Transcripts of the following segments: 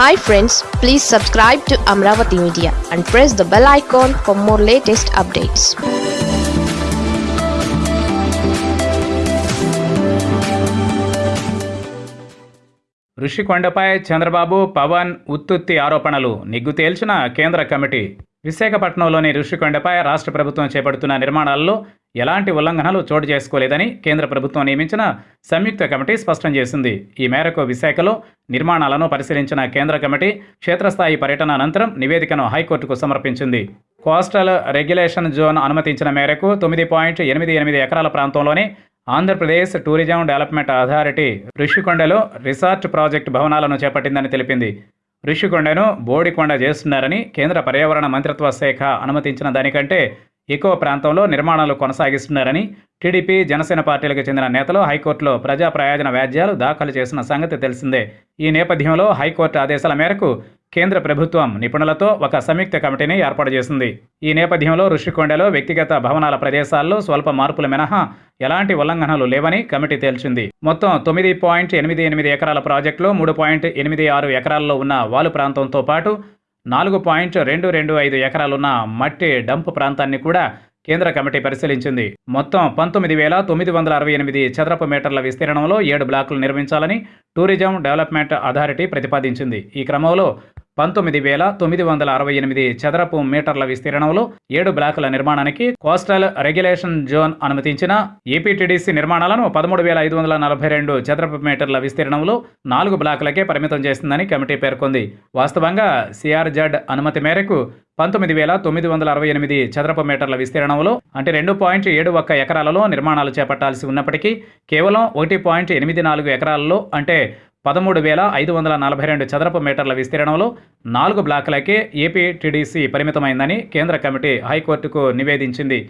Hi friends please subscribe to Amaravati media and press the bell icon for more latest updates ఋషికొండపై Chandrababu Pawan ఉత్తుత్తి ఆరోపణలు నిగ్గు తేల్చిన కేంద్ర committee. విశాఖపట్నంలోని ఋషికొండపై రాష్ట్ర ప్రభుత్వం చేపడుతున్న నిర్మాణాల్లో ఎలాంటి ఉల్లంఘనలు చోటు చేసుకోలేదని కేంద్ర ప్రభుత్వం నియమించిన సంయుక్త కమిటీ స్పష్టం చేసింది. ఈ మేరకు విశాఖలో నిర్మాణాలను పరిశీలించిన కేంద్ర కమిటీ క్షేత్రస్థాయి పర్యటన అనంతరం నివేదికను హైకోర్టుకు సమర్పించింది. కోస్టల్ రెగ్యులేషన్ జోన్ అనుమతించిన మేరకు తొమ్మిది పాయింట్ ఎనిమిది ఎనిమిది ఎకరాల ప్రాంతంలోనే ఆంధ్రప్రదేశ్ టూరిజం డెవలప్మెంట్ అథారిటీ ఋషికొండలో రిసార్ట్ ప్రాజెక్టు భవనాలను చేపట్టిందని తెలిపింది. ఋషికొండను బోడికొండ చేస్తున్నారని కేంద్ర పర్యావరణ మంత్రిత్వ శాఖ అనుమతించిన దానికంటే ఎక్కువ ప్రాంతంలో నిర్మాణాలు కొనసాగిస్తున్నారని టీడీపీ జనసేన పార్టీలకు చెందిన నేతలు హైకోర్టులో ప్రజా ప్రయోజన వ్యాజ్యాలు దాఖలు చేసిన సంగతి తెలిసిందే. ఈ నేపథ్యంలో హైకోర్టు ఆదేశాల మేరకు కేంద్ర ప్రభుత్వం నిపుణులతో ఒక సంయుక్త కమిటీని ఏర్పాటు చేసింది. ఈ నేపథ్యంలో ఋషికొండలో వ్యక్తిగత భవనాల ప్రదేశాల్లో స్వల్ప మార్పులు మినహా ఎలాంటి ఉల్లంఘనలు లేవని కమిటీ తేల్చింది. మొత్తం తొమ్మిది పాయింట్ ఎనిమిది ఎనిమిది ఎకరాల ప్రాజెక్టులో మూడు పాయింట్ ఎనిమిది ఆరు ఎకరాల్లో ఉన్న వాలు ప్రాంతంతో పాటు నాలుగు పాయింట్ రెండు రెండు ఐదు ఎకరాలున్న మట్టి డంప్ ప్రాంతాన్ని కూడా కేంద్ర కమిటీ పరిశీలించింది. మొత్తం పంతొమ్మిది వేల తొమ్మిది వందల అరవై ఎనిమిది చదరపు మీటర్ల విస్తీర్ణంలో ఏడు బ్లాకులు నిర్మించాలని టూరిజం డెవలప్మెంట్ అథారిటీ ప్రతిపాదించింది. ఈ క్రమంలో పంతొమ్మిది వేల తొమ్మిది వందల అరవై ఎనిమిది చదరపు మీటర్ల విస్తీర్ణంలో ఏడు బ్లాకుల నిర్మాణానికి కోస్టల్ రెగ్యులేషన్ జోన్ అనుమతించిన ఏపీటీడీసీ నిర్మాణాలను పదమూడు వేల ఐదు వందల నలభై రెండు చదరపు మీటర్ల విస్తీర్ణంలో నాలుగు బ్లాకులకే పరిమితం చేస్తుందని కమిటీ పేర్కొంది. వాస్తవంగా సిఆర్జెడ్ అనుమతి మేరకు పంతొమ్మిది వేల తొమ్మిది వందల అరవై ఎనిమిది చదరపు మీటర్ల విస్తీర్ణంలో అంటే రెండు పాయింట్ ఏడు ఒక్క ఎకరాలలో నిర్మాణాలు చేపట్టాల్సి ఉన్నప్పటికీ కేవలం ఒకటి పాయింట్ ఎనిమిది నాలుగు ఎకరాలలో అంటే పదమూడు వేల ఐదు వందల నలభై రెండు చదరపు మీటర్ల విస్తీర్ణంలో నాలుగు బ్లాకులకే ఏపీటీడీసీ పరిమితమైందని కేంద్ర కమిటీ హైకోర్టుకు నివేదించింది.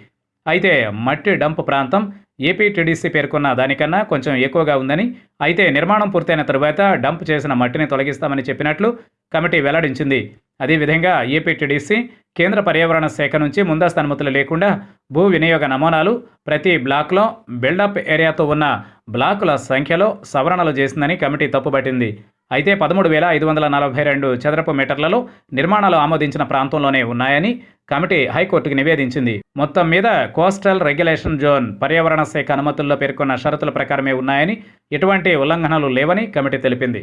అయితే మట్టి డంప్ ప్రాంతం ఏపీ టీడీసీ పేర్కొన్న దానికన్నా కొంచెం ఎక్కువగా ఉందని అయితే నిర్మాణం పూర్తయిన తరువాత డంప్ చేసిన మట్టిని తొలగిస్తామని చెప్పినట్లు కమిటీ వెల్లడించింది. అదేవిధంగా ఏపీ టీడీసీ కేంద్ర పర్యావరణ శాఖ నుంచి ముందస్తు అనుమతులు లేకుండా భూ వినియోగ నమూనాలు ప్రతి బ్లాక్లో బిల్డప్ ఏరియాతో ఉన్న బ్లాకుల సంఖ్యలో సవరణలు చేసిందని కమిటీ తప్పుపట్టింది. అయితే పదమూడు వేల ఐదు వందల నలభై రెండు చదరపు మీటర్లలో నిర్మాణాలు ఆమోదించిన ప్రాంతంలోనే ఉన్నాయని కమిటీ హైకోర్టుకు నివేదించింది. మొత్తం మీద కోస్టల్ రెగ్యులేషన్ జోన్ పర్యావరణ శాఖ అనుమతుల్లో పేర్కొన్న షరతుల ప్రకారమే ఉన్నాయని ఎటువంటి ఉల్లంఘనలు లేవని కమిటీ తెలిపింది.